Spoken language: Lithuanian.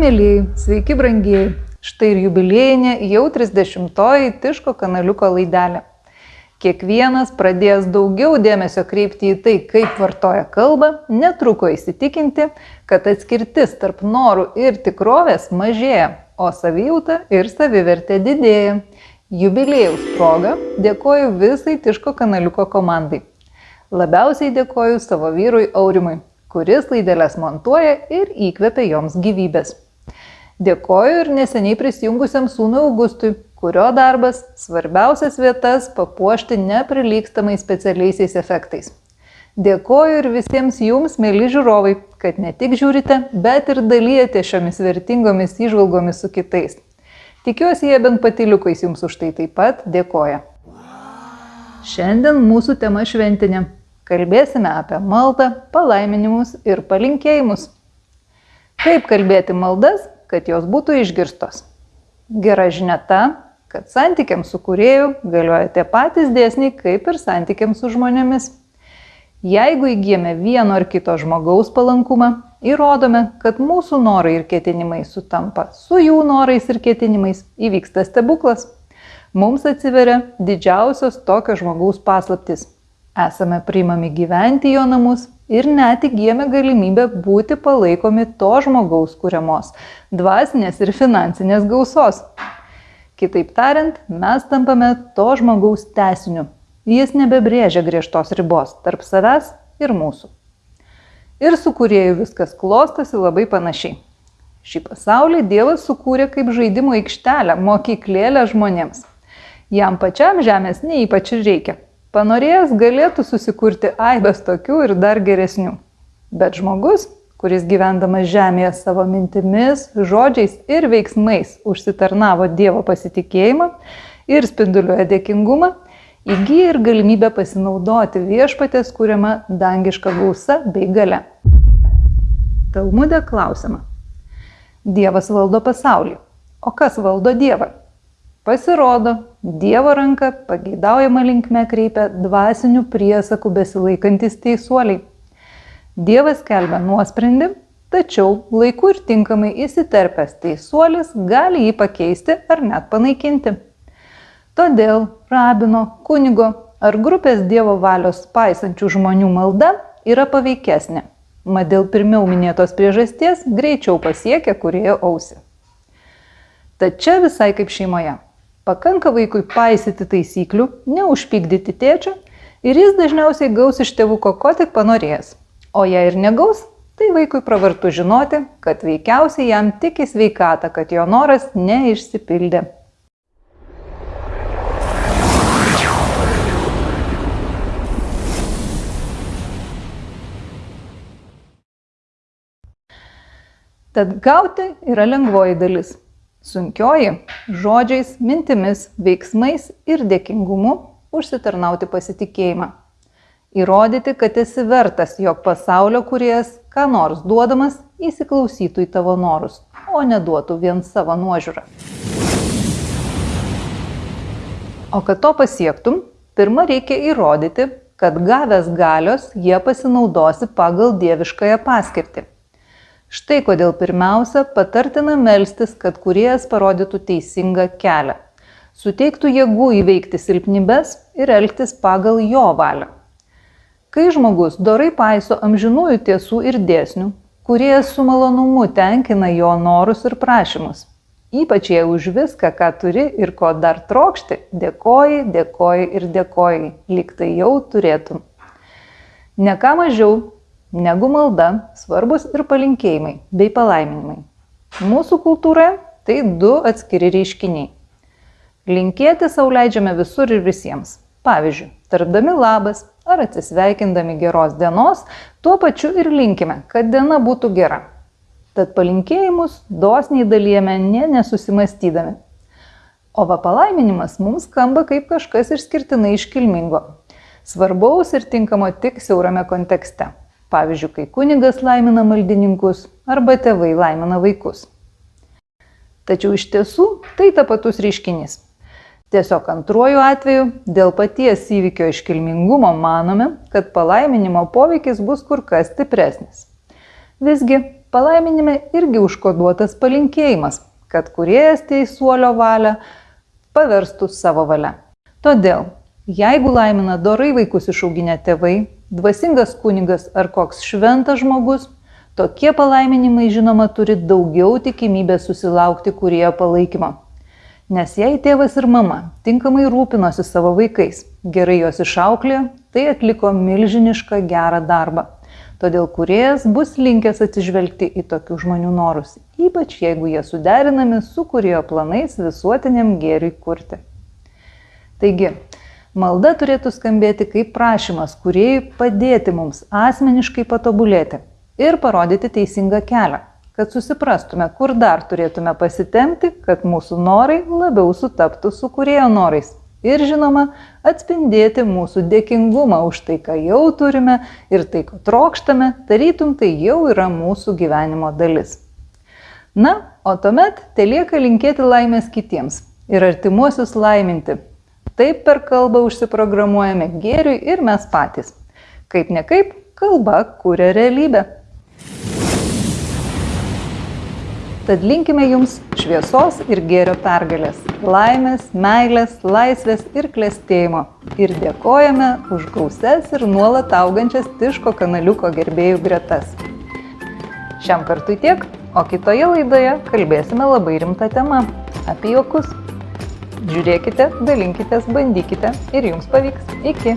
mėlyjei, sveiki brangieji. Štai ir jubiliejinė jau 30-oji Tiško kanaliuko laidelė. Kiekvienas pradėjęs daugiau dėmesio kreipti į tai, kaip vartoja kalbą, netruko įsitikinti, kad atskirtis tarp norų ir tikrovės mažėja, o savijauta ir savivertė didėja. Jubilėjaus proga dėkoju visai Tiško kanaliuko komandai. Labiausiai dėkoju savo vyrui Aurimui, kuris laidelės montuoja ir įkvepia joms gyvybės. Dėkoju ir neseniai prisijungusiam sūnui Augustui, kurio darbas - svarbiausias vietas papuošti neprilygstamais specialiaisiais efektais. Dėkoju ir visiems jums, mėly žiūrovai, kad ne tik žiūrite, bet ir dalyjate šiomis vertingomis įžvalgomis su kitais. Tikiuosi, jie bent patiliukais jums už tai taip pat dėkoja. Šiandien mūsų tema šventinė. Kalbėsime apie maldą, palaiminimus ir palinkėjimus. Kaip kalbėti maldas, kad jos būtų išgirstos. Gera žinia ta, kad santykiams su kurėju galioja tie patys dėsniai kaip ir santykiams su žmonėmis. Jeigu įgyjame vieno ar kito žmogaus palankumą, įrodome, kad mūsų norai ir ketinimai sutampa su jų norais ir ketinimais, įvyksta stebuklas. Mums atsiveria didžiausios tokio žmogaus paslaptis. Esame priimami gyventi jo namus ir net įgyjame galimybę būti palaikomi to žmogaus kuriamos dvasinės ir finansinės gausos. Kitaip tariant, mes tampame to žmogaus tesiniu. Jis nebebrėžia griežtos ribos tarp savęs ir mūsų. Ir su kurieju viskas klostosi labai panašiai. Šį pasaulį Dievas sukūrė kaip žaidimo aikštelę, mokyklėlę žmonėms. Jam pačiam žemės neįpač reikia Panorėjęs galėtų susikurti aibės tokių ir dar geresnių. Bet žmogus, kuris gyvendamas žemėje savo mintimis, žodžiais ir veiksmais užsitarnavo Dievo pasitikėjimą ir spinduliuoja dėkingumą, įgyja ir galimybę pasinaudoti viešpatės kūriama dangiška gausa bei gale. Talmudė klausima. Dievas valdo pasaulį. O kas valdo Dievą? Pasirodo, Dievo ranka pageidaujama linkme kreipia dvasinių priesakų besilaikantis teisuoliai. Dievas kelbia nuosprendį, tačiau laiku ir tinkamai įsiterpęs teisuolis gali jį pakeisti ar net panaikinti. Todėl rabino, kunigo ar grupės Dievo valios paisančių žmonių malda yra paveikesnė, mat dėl pirmiau minėtos priežasties greičiau pasiekia kurėjo ausį. Tad čia visai kaip šeimoje. Pakanka vaikui paisyti taisyklių, neužpykdyti tėčio ir jis dažniausiai gaus iš tėvuko ko tik panorėjęs. O jei ir negaus, tai vaikui pravartu žinoti, kad veikiausiai jam tik į sveikatą, kad jo noras neišsipildė. Tad gauti yra lengvoji dalis. Sunkioji - žodžiais, mintimis, veiksmais ir dėkingumu užsitarnauti pasitikėjimą. Įrodyti, kad esi vertas, jog pasaulio kuriejas, ką nors duodamas, įsiklausytų į tavo norus, o neduotų vien savo nuožiūrą. O kad to pasiektum, pirmą reikia įrodyti, kad gavęs galios jie pasinaudosi pagal dieviškąją paskirtį. Štai kodėl pirmiausia patartina melstis, kad kuriejas parodytų teisingą kelią, suteiktų jėgų įveikti silpnybės ir elgtis pagal jo valią. Kai žmogus dorai paiso amžinųjų tiesų ir dėsnių, kurie su malonumu tenkina jo norus ir prašymus, ypač jei už viską, ką turi ir ko dar trokšti, dėkoji, dėkoji ir dėkoji, lyg tai jau turėtum. Ne ką mažiau negu malda svarbus ir palinkėjimai bei palaiminimai. Mūsų kultūroje tai du atskiri reiškiniai. Linkėti savo leidžiame visur ir visiems. Pavyzdžiui, tardami labas ar atsisveikindami geros dienos, tuo pačiu ir linkime, kad diena būtų gera. Tad palinkėjimus dosniai dalyjame ne nesusimastydami. O va palaiminimas mums skamba kaip kažkas išskirtinai iškilmingo. Svarbaus ir tinkamo tik siaurame kontekste. Pavyzdžiui, kai kunigas laimina maldininkus arba tėvai laimina vaikus. Tačiau iš tiesų tai tapatus reiškinys. Tiesiog antruoju atveju dėl paties įvykio iškilmingumo manome, kad palaiminimo poveikis bus kur kas stipresnis. Visgi palaiminime irgi užkoduotas palinkėjimas, kad kuriejas teisuolio valią paverstų savo valia. Todėl, jeigu laimina dorai vaikus išauginę tėvai, dvasingas kunigas ar koks šventas žmogus, tokie palaiminimai žinoma turi daugiau tikimybės susilaukti kurie palaikymo. Nes jei tėvas ir mama tinkamai rūpinosi savo vaikais, gerai juos išauklė, tai atliko milžinišką gerą darbą. Todėl kuriejas bus linkęs atsižvelgti į tokių žmonių norus, ypač jeigu jie suderinami su kurėjo planais visuotiniam gėriui kurti. Taigi, malda turėtų skambėti kaip prašymas kuriejui padėti mums asmeniškai patobulėti ir parodyti teisingą kelią kad susiprastume, kur dar turėtume pasitemti, kad mūsų norai labiau sutaptų su kurėjo norais. Ir žinoma, atspindėti mūsų dėkingumą už tai, ką jau turime ir tai, ko trokštame, tarytum tai jau yra mūsų gyvenimo dalis. Na, o tuomet telieka linkėti laimės kitiems ir artimuosius laiminti. Taip per kalbą užsiprogramuojame gėriui ir mes patys. Kaip ne kaip, kalba kuria realybę. Tad linkime jums šviesos ir gėrio pergalės, laimės, meilės, laisvės ir klėstėjimo. Ir dėkojame už gauses ir nuolat augančias Tiško kanaliuko gerbėjų gretas. Šiam kartui tiek, o kitoje laidoje kalbėsime labai rimtą temą - apie juokus. Žiūrėkite, dalinkitės, bandykite ir jums pavyks. Iki.